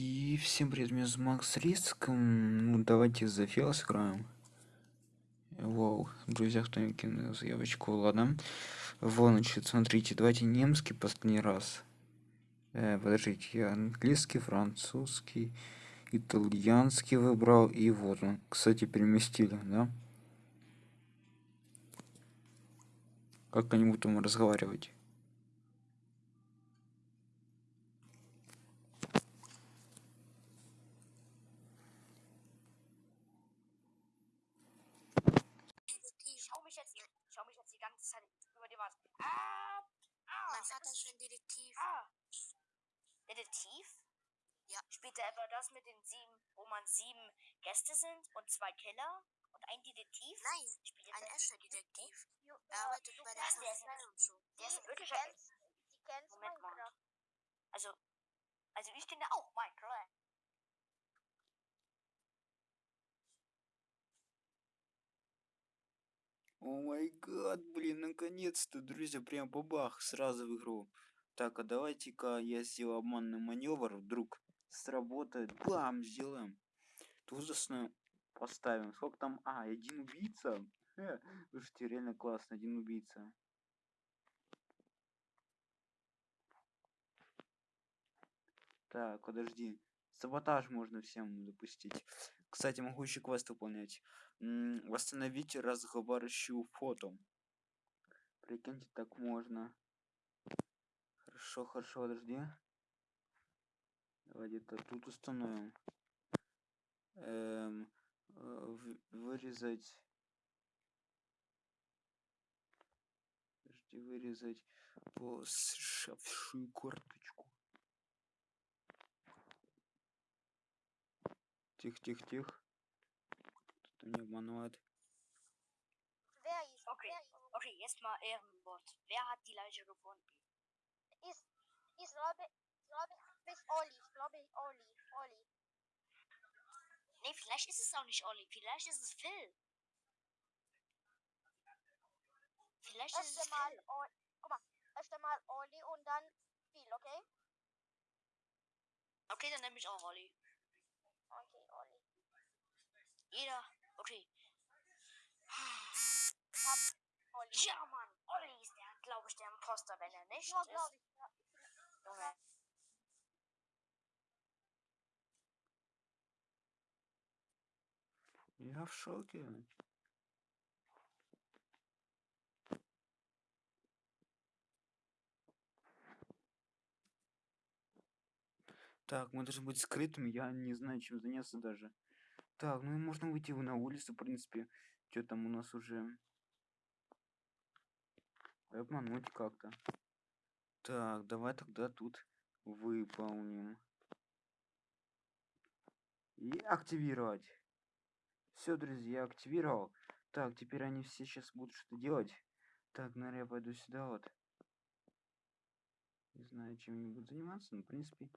И всем привет, меня зовут Макс Риск. Ну, давайте за фил сыграем. Вау, друзья, кто мне кинул заявочку, ладно. Вот, значит, смотрите, давайте немский последний раз. Э, подождите, я английский, французский, итальянский выбрал, и вот он, кстати, переместили, да? Как они будут там разговаривать? Wand. Ah, ah, Mein Vater ist ein Detektiv. ah. Detektiv? Ja. Spielt er etwa das mit den sieben, wo man sieben Gäste sind und zwei Killer und ein Detektiv? Nein, Spielt ein er echter Detektiv. Er arbeitet bei der Was, der ist- Polizei und so. der ist ein irdischer. Moment mal. Also, also ich kenne auch Minecraft. О май гад, блин, наконец-то, друзья, прям бабах, сразу в игру. Так, а давайте-ка я сделаю обманный маневр, вдруг сработает. Бам, сделаем. Тузосно поставим. Сколько там? А, один убийца. Э, Слушайте, реально классно, один убийца. Так, подожди. Саботаж можно всем допустить. Кстати, могу еще квест выполнять. М, Восстановить разговаривающую фото. Прикиньте, так можно. Хорошо, хорошо, подожди. Давай где-то тут установим. Эм, э, вырезать. Подожди, вырезать посшавшую карточку. Тихо, тихо, тихо. Кто не обманывает. Wer ist? Okay. Wer ist? Okay, jetzt mal Ehrenwort. Wer hat die Leiche gefunden? Ist, ist glaube, glaube ich, ist Oli. Glaube ich, Oli. Oli. Nee, vielleicht ist es auch nicht Olli. Vielleicht ist es Phil. Vielleicht ist Erst es einmal, Phil. Oli. Guck mal. Erst einmal Oli und dann Phil, okay? Okay, dann nehme ich auch Olli. Okay, Olli. Jeder. Okay. Olli. Ja, Mann. Olli ist der, glaube ich, der Imposter, wenn er nicht ja, ist. glaube ich, ja. Junge. Ja, schau dir. Так, мы должны быть скрытыми, я не знаю, чем заняться даже. Так, ну и можно выйти на улицу, в принципе. Что там у нас уже... Обмануть как-то. Так, давай тогда тут выполним. И активировать. Все, друзья, активировал. Так, теперь они все сейчас будут что делать. Так, наверное, я пойду сюда вот. Не знаю, чем они будут заниматься, но, в принципе,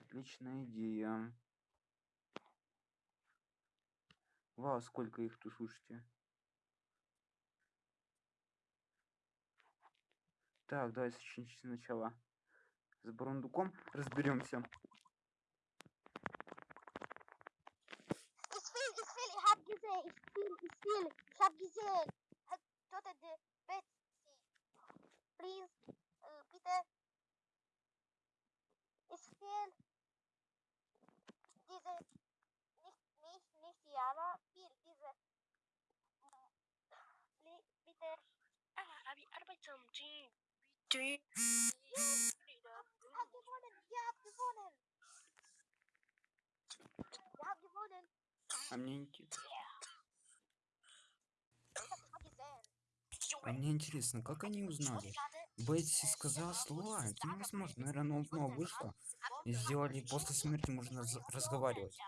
отличная идея. Вау, сколько их тут, слушайте. Так, давай сначала. С Бурундуком разберемся. Ist Phil, ist Phil. А мне, инте- Ich hab das mal gesehen. а мне интересно, как они узнали? Бетси сказала слова, это невозможно. Наверное, снова вышло. И сделали после смерти можно раз- разговаривать.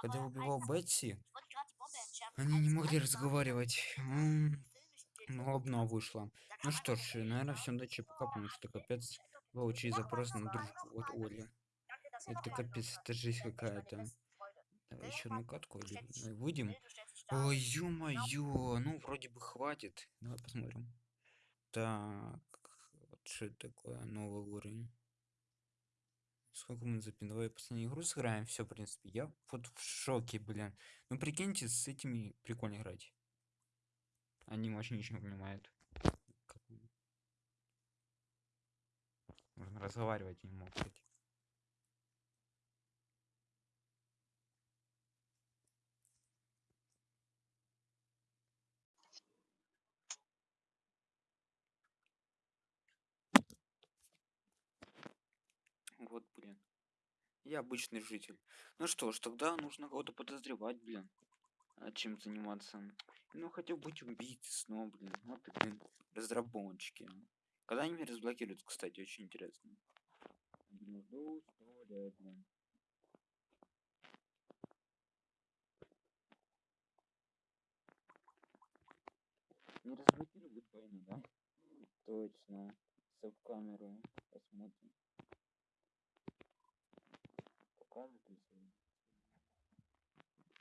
Когда убивал Бетси, они не могли разговаривать. Ну, обнова вышла. Ну что ж, наверное, всем удачи пока, потому что капец получить запрос на дружбу от Оли. Это капец, это жизнь какая-то. Давай еще одну катку или выйдем. Ой, ё-моё, ну вроде бы хватит. Давай посмотрим. Так, вот что такое, новый уровень. Сколько мы запин? Давай последнюю игру сыграем. Все, в принципе. Я вот в шоке, блин. Ну прикиньте, с этими прикольно играть. Они вообще ничего не понимают. Можно разговаривать не эти. Вот, блин. Я обычный житель. Ну что ж, тогда нужно кого-то подозревать, блин. А чем заниматься? Ну, хотел быть убийцей снова, блин. Вот и, блин, разработчики. Когда они меня разблокируют, кстати, очень интересно. Блин. Не разблокируют войну, да? Точно. Саб-камеру посмотрим. Покажет ли сегодня?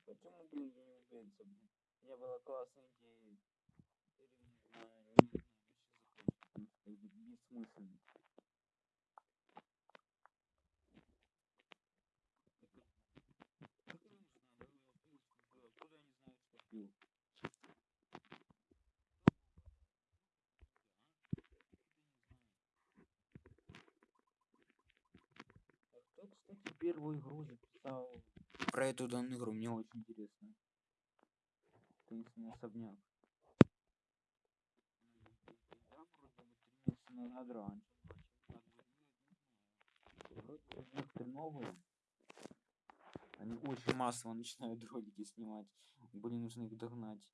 Почему, блин, я не убийца, блин? У меня была классная идея. Теперь не знаю, не знаю, это бессмысленно. А кто, кстати, первую игру записал про эту данную игру? Мне очень интересно. Таинственный особняк. Назад раньше некоторые новые. Они очень массово начинают ролики снимать. Блин, нужно их догнать.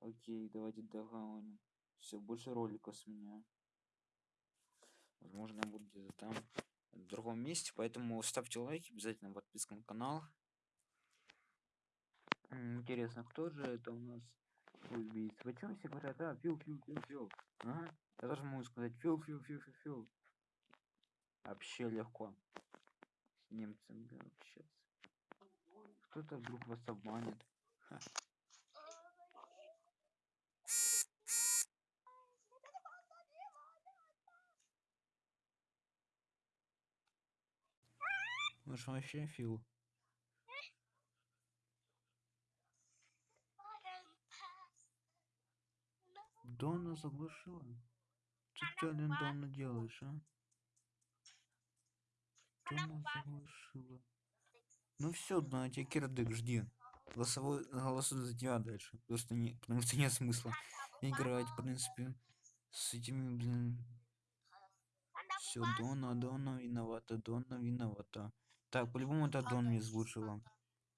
Окей, давайте догоним. Все, больше роликов с меня. Возможно, я буду где-то там, в другом месте. Поэтому ставьте лайки, обязательно подписка на канал. Интересно, кто же это у нас убийца? Почему все говорят, да, фил, фил, фил, фил. Ага. Я тоже могу сказать фил, фил, фил, фил, фил. Вообще легко. С немцами да, общаться. Кто-то вдруг вас обманет. Ха. Ну что вообще фил? Дона заглушила? Что ты, Ален, Дона делаешь, а? Дона заглушила. Ну все, на тебе кирдык, жди. Голосовой голосуй за тебя дальше. Просто не, потому что нет смысла играть, в принципе, с этими, блин. Все, Дона, Дона виновата, Дона виновата. Так, по-любому это Дон мне слушала.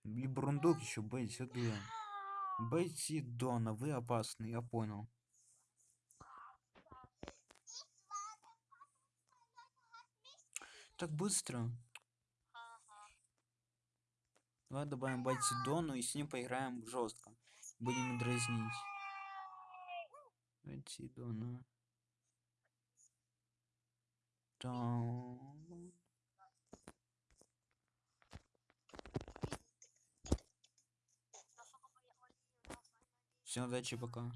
И Бурундук еще, Бетси, да. Бетси, Дона, вы опасны, я понял. Так быстро. Давай добавим Бетси Дону и с ним поиграем жестко. Будем дразнить. Бетси Дона. Дон. Всем удачи, пока.